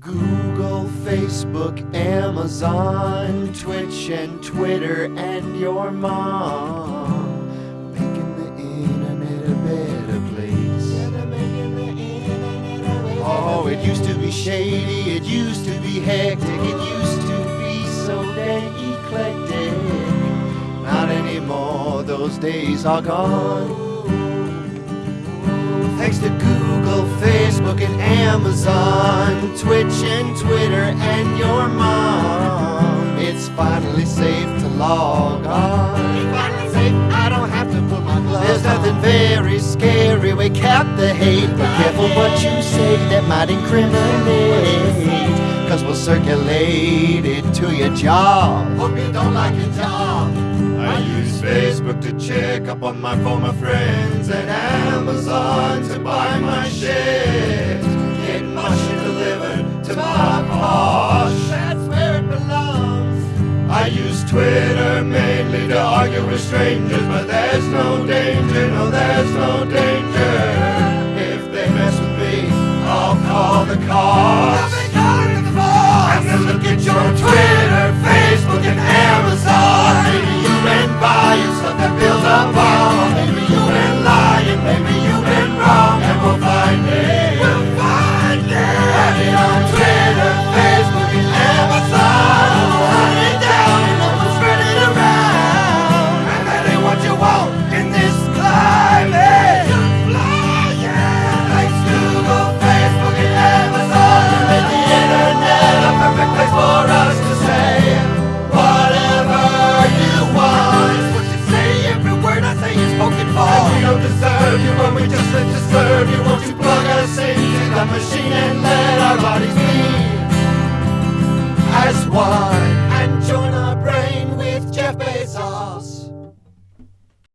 Google, Facebook, Amazon, Twitch, and Twitter, and your mom. Making the internet a better place. Oh, it used to be shady, it used to be hectic, it used to be so dang eclectic. Not anymore, those days are gone. Thanks to Google, Facebook, Amazon, Twitch and Twitter, and your mom, it's finally safe to log on. It's finally safe, I don't have to put my gloves There's nothing very scary, we cap the hate. Be careful what you say that might incriminate. Cause we'll circulate it to your job. Hope you don't like your job. I use Facebook to check up on my former friends and Amazon I use Twitter mainly to argue with strangers, but there's no danger, no, there's no danger.